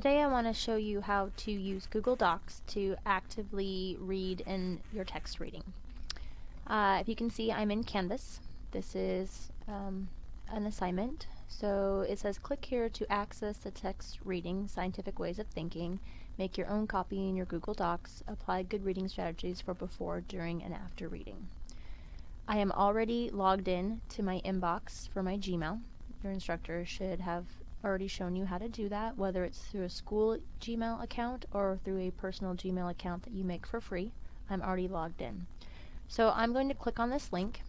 today I want to show you how to use Google Docs to actively read in your text reading. Uh, if you can see, I'm in Canvas. This is um, an assignment. So it says click here to access the text reading, scientific ways of thinking, make your own copy in your Google Docs, apply good reading strategies for before, during, and after reading. I am already logged in to my inbox for my Gmail. Your instructor should have already shown you how to do that, whether it's through a school Gmail account or through a personal Gmail account that you make for free. I'm already logged in. So I'm going to click on this link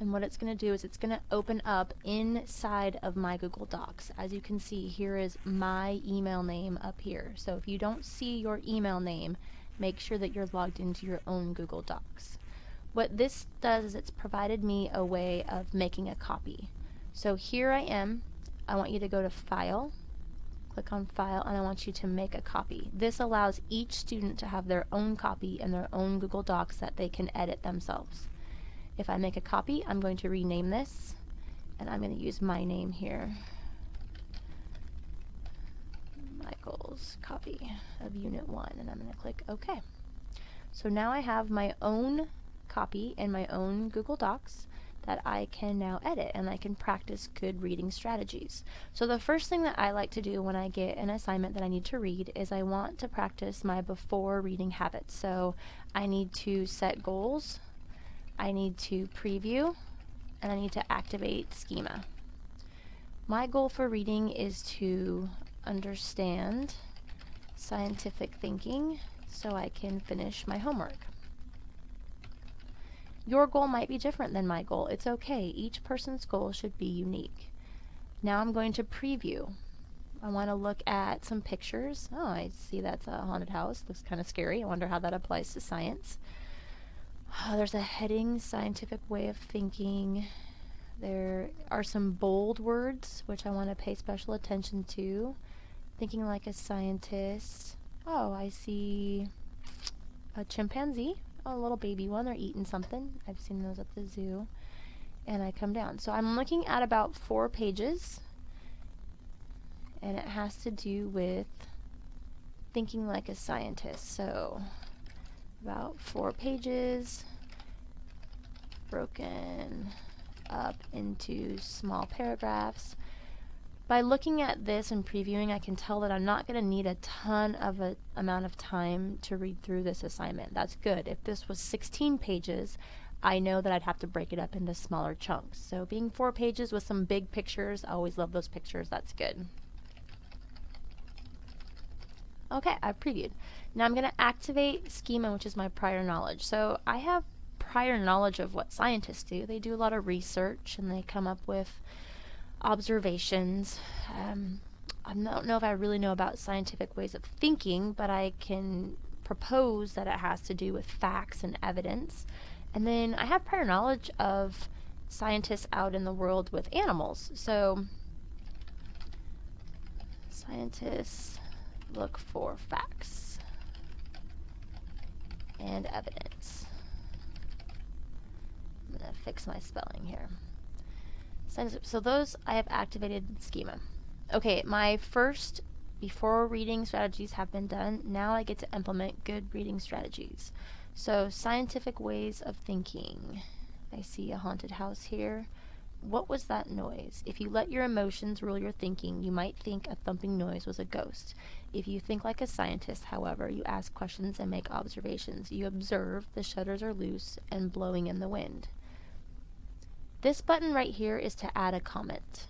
and what it's going to do is it's going to open up inside of my Google Docs. As you can see, here is my email name up here. So if you don't see your email name, make sure that you're logged into your own Google Docs. What this does is it's provided me a way of making a copy. So here I am I want you to go to File, click on File, and I want you to make a copy. This allows each student to have their own copy in their own Google Docs that they can edit themselves. If I make a copy, I'm going to rename this, and I'm going to use my name here. Michael's copy of Unit 1, and I'm going to click OK. So now I have my own copy in my own Google Docs that I can now edit and I can practice good reading strategies. So the first thing that I like to do when I get an assignment that I need to read is I want to practice my before reading habits. So I need to set goals, I need to preview, and I need to activate schema. My goal for reading is to understand scientific thinking so I can finish my homework. Your goal might be different than my goal. It's okay. Each person's goal should be unique. Now I'm going to preview. I want to look at some pictures. Oh, I see that's a haunted house. Looks kind of scary. I wonder how that applies to science. Oh, there's a heading, scientific way of thinking. There are some bold words, which I want to pay special attention to. Thinking like a scientist. Oh, I see a chimpanzee a little baby one. They're eating something. I've seen those at the zoo. And I come down. So I'm looking at about four pages. And it has to do with thinking like a scientist. So about four pages broken up into small paragraphs by looking at this and previewing, I can tell that I'm not going to need a ton of a amount of time to read through this assignment. That's good. If this was 16 pages, I know that I'd have to break it up into smaller chunks. So being four pages with some big pictures, I always love those pictures. That's good. Okay, I've previewed. Now I'm going to activate schema, which is my prior knowledge. So I have prior knowledge of what scientists do. They do a lot of research and they come up with observations. Um, I don't know if I really know about scientific ways of thinking, but I can propose that it has to do with facts and evidence. And then I have prior knowledge of scientists out in the world with animals. So scientists look for facts and evidence. I'm going to fix my spelling here. So those I have activated schema. Okay, my first before reading strategies have been done, now I get to implement good reading strategies. So scientific ways of thinking. I see a haunted house here. What was that noise? If you let your emotions rule your thinking, you might think a thumping noise was a ghost. If you think like a scientist, however, you ask questions and make observations. You observe the shutters are loose and blowing in the wind. This button right here is to add a comment.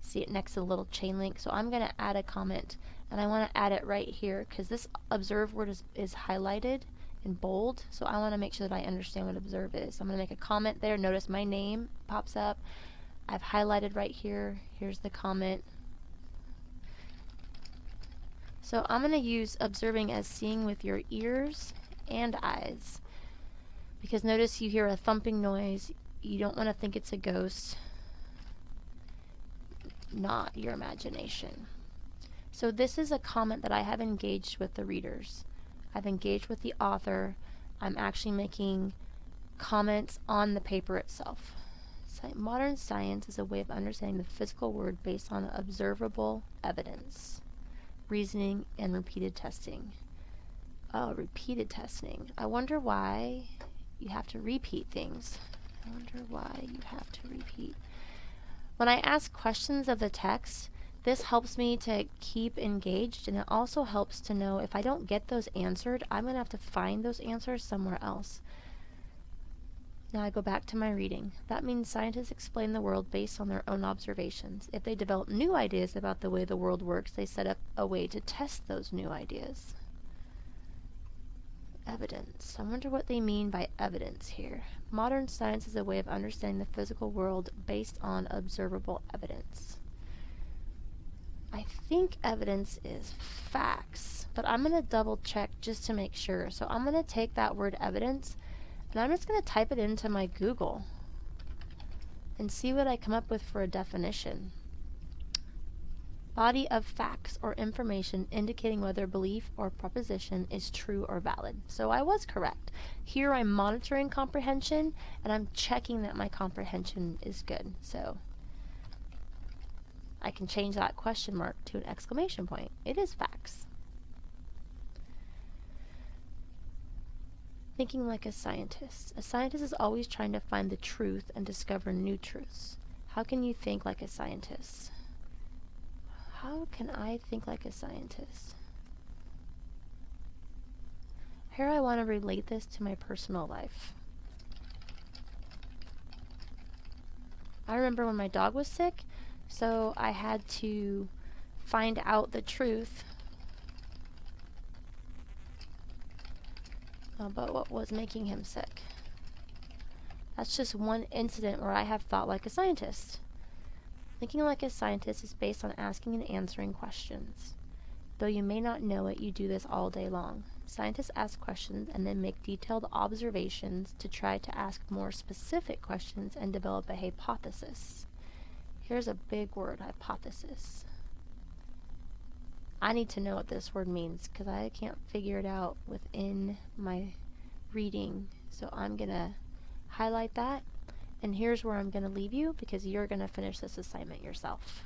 See it next to the little chain link. So I'm going to add a comment and I want to add it right here because this observe word is, is highlighted in bold. So I want to make sure that I understand what observe is. I'm going to make a comment there. Notice my name pops up. I've highlighted right here. Here's the comment. So I'm going to use observing as seeing with your ears and eyes. Because notice you hear a thumping noise, you don't want to think it's a ghost, not your imagination. So this is a comment that I have engaged with the readers. I've engaged with the author. I'm actually making comments on the paper itself. Modern science is a way of understanding the physical world based on observable evidence. reasoning, and repeated testing. Oh, repeated testing. I wonder why you have to repeat things. I wonder why you have to repeat. When I ask questions of the text, this helps me to keep engaged and it also helps to know if I don't get those answered, I'm going to have to find those answers somewhere else. Now I go back to my reading. That means scientists explain the world based on their own observations. If they develop new ideas about the way the world works, they set up a way to test those new ideas. Evidence. I wonder what they mean by evidence here. Modern science is a way of understanding the physical world based on observable evidence. I think evidence is facts, but I'm going to double check just to make sure. So I'm going to take that word evidence and I'm just going to type it into my Google and see what I come up with for a definition. Body of facts or information indicating whether a belief or proposition is true or valid. So I was correct. Here I'm monitoring comprehension and I'm checking that my comprehension is good. So I can change that question mark to an exclamation point. It is facts. Thinking like a scientist. A scientist is always trying to find the truth and discover new truths. How can you think like a scientist? How can I think like a scientist? Here I want to relate this to my personal life. I remember when my dog was sick, so I had to find out the truth about what was making him sick. That's just one incident where I have thought like a scientist. Thinking like a scientist is based on asking and answering questions. Though you may not know it, you do this all day long. Scientists ask questions and then make detailed observations to try to ask more specific questions and develop a hypothesis. Here's a big word, hypothesis. I need to know what this word means because I can't figure it out within my reading. So I'm going to highlight that. And here's where I'm going to leave you because you're going to finish this assignment yourself.